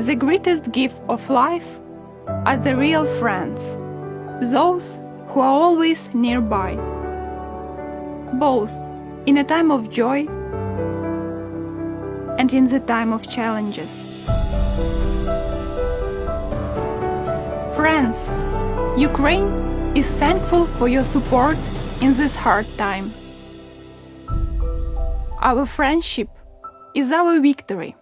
The greatest gift of life are the real friends, those who are always nearby, both in a time of joy and in the time of challenges. Friends, Ukraine is thankful for your support in this hard time. Our friendship is our victory.